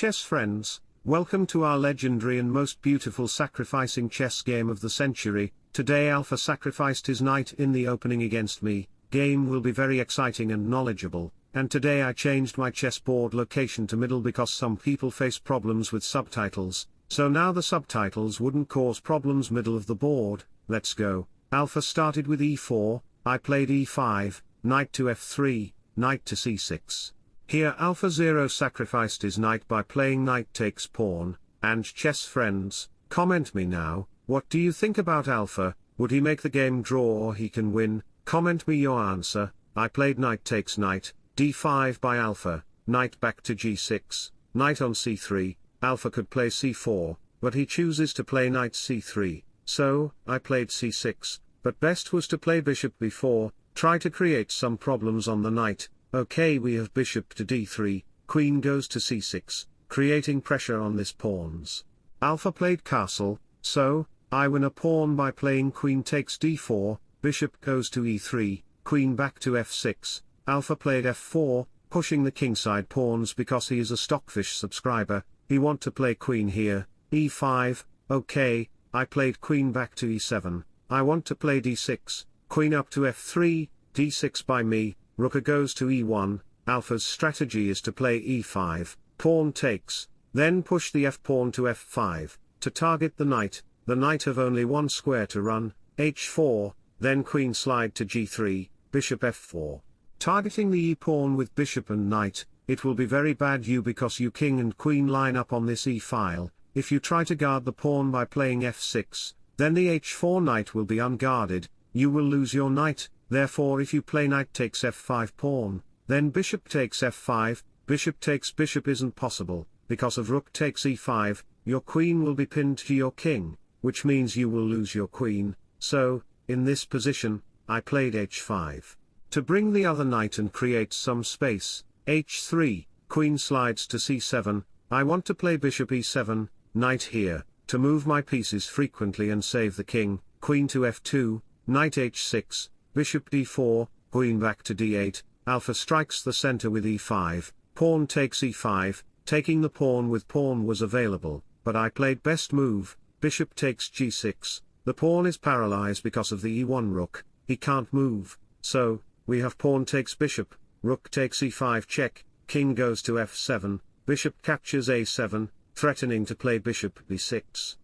chess friends, welcome to our legendary and most beautiful sacrificing chess game of the century, today Alpha sacrificed his knight in the opening against me, game will be very exciting and knowledgeable, and today I changed my chessboard location to middle because some people face problems with subtitles, so now the subtitles wouldn't cause problems middle of the board, let's go, Alpha started with e4, I played e5, knight to f3, knight to c6. Here Alpha Zero sacrificed his knight by playing knight takes pawn, and chess friends, comment me now, what do you think about Alpha, would he make the game draw or he can win, comment me your answer, I played knight takes knight, d5 by Alpha, knight back to g6, knight on c3, Alpha could play c4, but he chooses to play knight c3, so, I played c6, but best was to play bishop b4, try to create some problems on the knight, okay we have bishop to d3, queen goes to c6, creating pressure on this pawns. Alpha played castle, so, I win a pawn by playing queen takes d4, bishop goes to e3, queen back to f6, Alpha played f4, pushing the kingside pawns because he is a Stockfish subscriber, he want to play queen here, e5, okay, I played queen back to e7, I want to play d6, queen up to f3, d6 by me, rook goes to e1, alpha's strategy is to play e5, pawn takes, then push the f-pawn to f5, to target the knight, the knight have only one square to run, h4, then queen slide to g3, bishop f4. Targeting the e-pawn with bishop and knight, it will be very bad you because you king and queen line up on this e-file, if you try to guard the pawn by playing f6, then the h4 knight will be unguarded, you will lose your knight, therefore if you play knight takes f5 pawn, then bishop takes f5, bishop takes bishop isn't possible, because of rook takes e5, your queen will be pinned to your king, which means you will lose your queen, so, in this position, I played h5. To bring the other knight and create some space, h3, queen slides to c7, I want to play bishop e7, knight here, to move my pieces frequently and save the king, queen to f2, knight h6, bishop d4, queen back to d8, alpha strikes the center with e5, pawn takes e5, taking the pawn with pawn was available, but I played best move, bishop takes g6, the pawn is paralyzed because of the e1 rook, he can't move, so, we have pawn takes bishop, rook takes e5 check, king goes to f7, bishop captures a7, threatening to play bishop b6.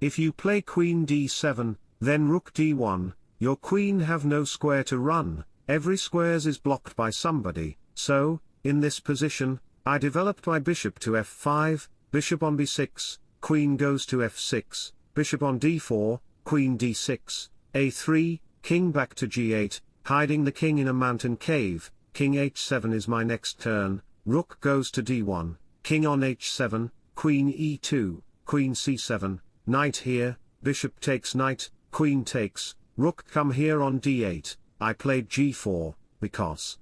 If you play queen d7, then rook d1, your queen have no square to run, every squares is blocked by somebody, so, in this position, I developed my bishop to f5, bishop on b6, queen goes to f6, bishop on d4, queen d6, a3, king back to g8, hiding the king in a mountain cave, king h7 is my next turn, rook goes to d1, king on h7, queen e2, queen c7, knight here, bishop takes knight, queen takes, rook come here on d8, I played g4, because.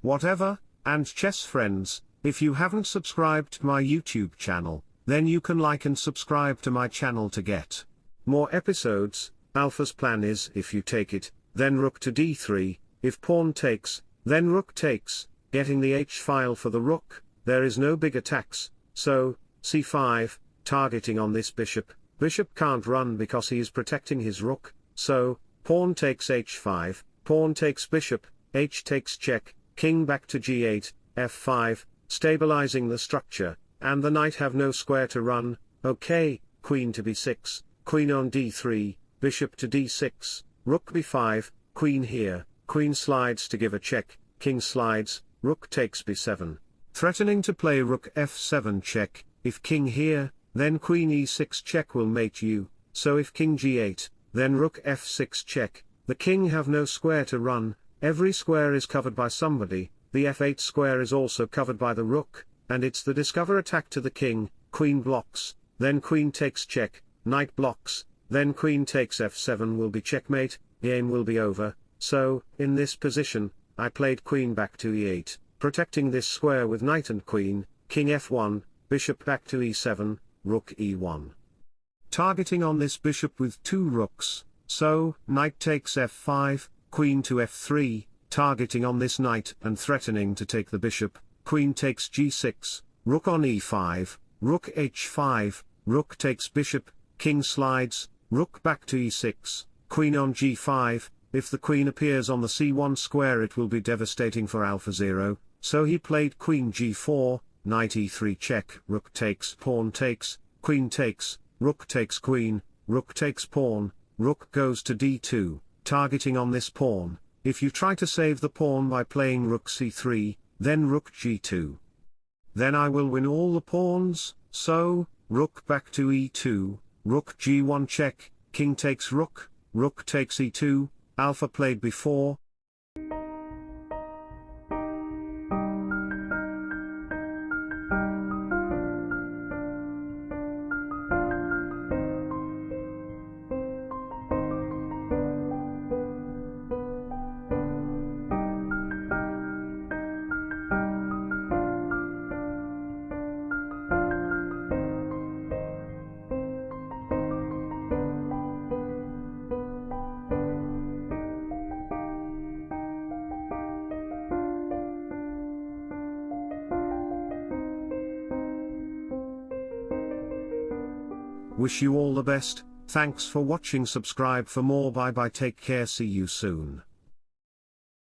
Whatever, and chess friends, if you haven't subscribed to my YouTube channel, then you can like and subscribe to my channel to get more episodes, Alpha's plan is if you take it, then rook to d3, if pawn takes, then rook takes, getting the h-file for the rook, there is no big attacks, so, c5, targeting on this bishop, bishop can't run because he is protecting his rook, so, pawn takes h5, pawn takes bishop, h takes check, king back to g8, f5, stabilizing the structure, and the knight have no square to run, okay, queen to b6, queen on d3, bishop to d6, rook b5, queen here, queen slides to give a check, king slides, rook takes b7. Threatening to play rook f7 check, if king here, then queen e6 check will mate you, so if king g8, then rook f6 check, the king have no square to run, every square is covered by somebody, the f8 square is also covered by the rook, and it's the discover attack to the king, queen blocks, then queen takes check, knight blocks, then queen takes f7 will be checkmate, game will be over, so, in this position, I played queen back to e8, protecting this square with knight and queen, king f1, bishop back to e7, rook e1. Targeting on this bishop with two rooks, so, knight takes f5, queen to f3, targeting on this knight and threatening to take the bishop, queen takes g6, rook on e5, rook h5, rook takes bishop, king slides, rook back to e6, queen on g5, if the queen appears on the c1 square it will be devastating for alpha0, so he played queen g4, knight e3 check, rook takes, pawn takes, queen takes, rook takes queen, rook takes pawn, rook goes to d2, targeting on this pawn, if you try to save the pawn by playing rook c3, then rook g2. Then I will win all the pawns, so, rook back to e2, rook g1 check, king takes rook, rook takes e2, alpha played before, Wish you all the best, thanks for watching. Subscribe for more. Bye bye. Take care. See you soon.